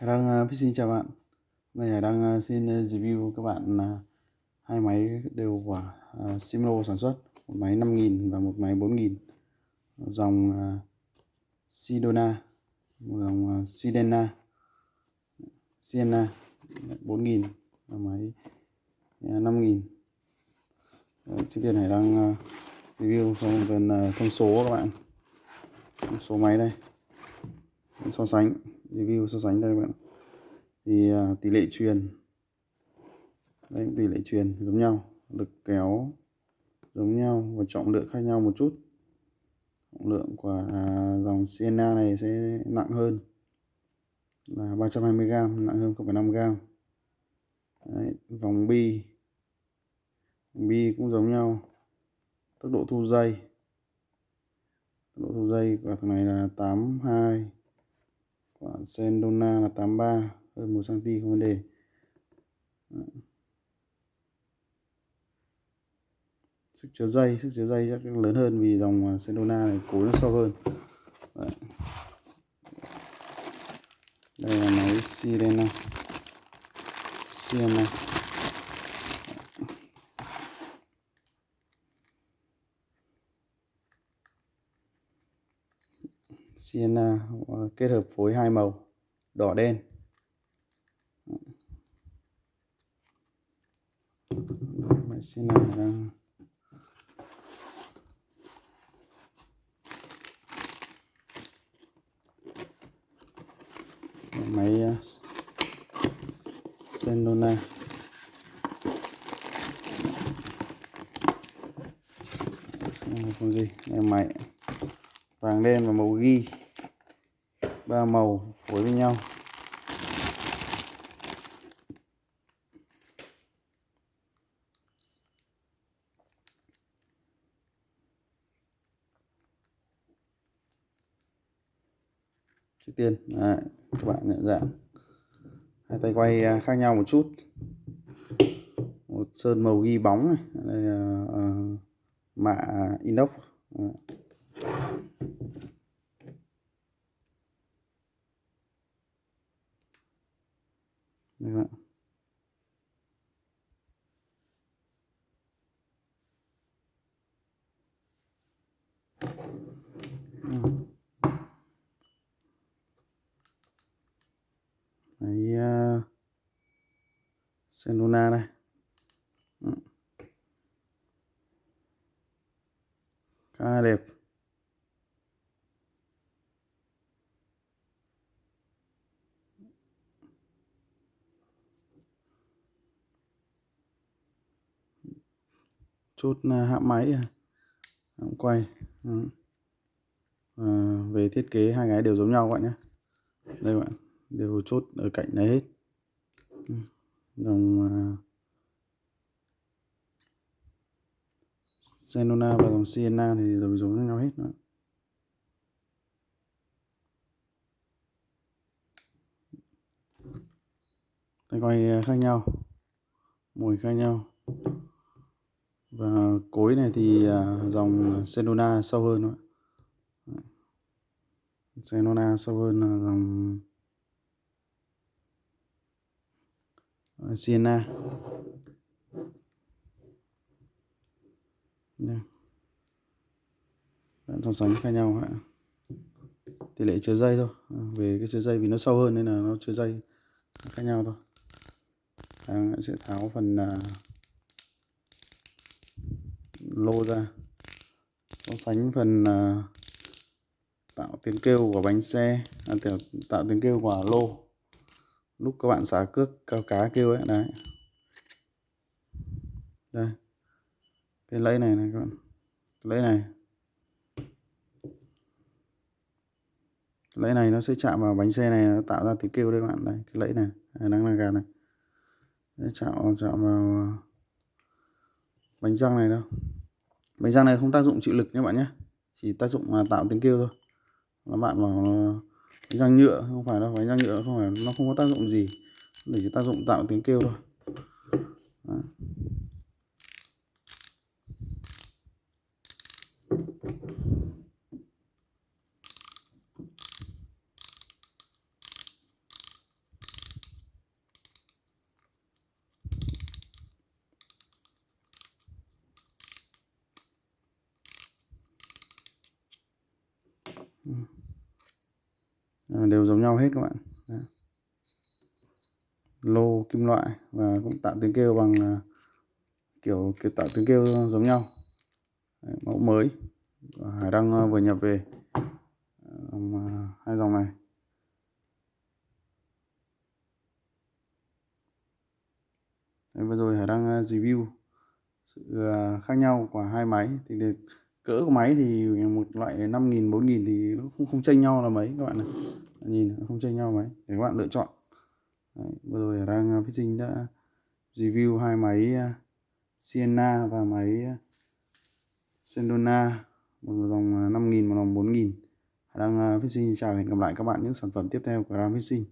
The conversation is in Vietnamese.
Hải Đăng uh, xin chào bạn. Hôm Hải Đăng uh, xin à, review các bạn uh, hai máy đều của à, uh, Simlo sản xuất. Một máy 5000 và một máy 4000 dòng uh, Sidona một dòng uh, Sidena. Sienna 4000 và máy uh, 5000 ờ, trước tiên Hải Đăng uh, review xong phần uh, thông số các bạn. Thông số máy đây. So sánh review so sánh đây các bạn. Thì à, tỷ lệ truyền. Đây tỷ lệ truyền giống nhau lực kéo giống nhau và trọng lượng khác nhau một chút. Trọng lượng của uh, dòng Sienna này sẽ nặng hơn là 320g nặng hơn 0,5g Đấy, vòng bi vòng bi cũng giống nhau. Tốc độ thu dây. Tốc độ thu dây của thằng này là 82 quả Sendona là 83 hơn 1 cm không vấn đề. Sức chứa dây, sức chứa dây chắc lớn hơn vì dòng à, Sendona này cối nó sâu hơn. Đấy. đây là máy Sirena. Sirena. Sienna à, kết hợp phối hai màu, đỏ, đen. À, máy Sienna đang máy Senona không gì đây máy vàng đen và màu ghi ba màu phối với nhau. Trước tiên đấy, các bạn nhận dạng. Hai tay quay à, khác nhau một chút. Một sơn màu ghi bóng này. Đây là uh, mạ inox. Đấy. Đây bạn. Đấy, uh, Senona đây. Khá đẹp. chốt à, hạ máy hãm quay. À, về thiết kế hai cái đều giống nhau các bạn nhé. Đây bạn đều chốt ở cạnh này hết. Ừ dòng Senona à, và dòng Sienna thì đều giống nhau hết nữa. tay quay à, khác nhau mùi khác nhau. Và cối này thì à, dòng Senona sâu hơn nữa, Senona sâu hơn là dòng Siena. So sánh khác nhau ạ. Tỷ lệ chứa dây thôi. À, về cái chứa dây vì nó sâu hơn nên là nó chứa dây khác nhau thôi. À, sẽ tháo phần à, lô ra. So sánh phần à, tạo tiếng kêu của bánh xe à, tạo tiếng kêu của lô lúc các bạn xả cước cao cá kêu ấy, đấy. Đây. Cái lẫy này này các bạn. Lẫy này. Lẫy này nó sẽ chạm vào bánh xe này, nó tạo ra tiếng kêu đấy các bạn. Đây, cái lẫy này. Đang là gà này. Nó chạm chạm vào à, bánh răng này đâu. Bánh răng này không tác dụng chịu lực nhé bạn nhé. Chỉ tác dụng là tạo tiếng kêu thôi. Các bạn vào à, răng nhựa, không phải đâu phải răng nhựa không phải, nó không có tác dụng gì để chỉ tác dụng tạo tiếng kêu thôi Đấy. Ờ, đều giống nhau hết các bạn. Đấy. lô kim loại và cũng tạo tiếng kêu bằng ờ, kiểu kiểu tạo tiếng kêu giống nhau. Đấy, mẫu mới. Hải Đăng ờ, vừa nhập về. Hai dòng này. Đấy, vừa rồi Hải đang review sự khác nhau của hai máy. Thì được cỡ của máy thì một loại 5.000 4.000 thì nó không không chênh nhau là mấy các bạn này nhìn nó không chênh nhau mấy. Để các bạn lựa chọn. Đấy, vừa rồi đang đang à, sinh đã review hai máy à, Sienna và máy à, Sendona một dòng 5.000 một dòng 4.000 đang đang sinh chào hẹn gặp lại các bạn những sản phẩm tiếp theo của Ram Fishing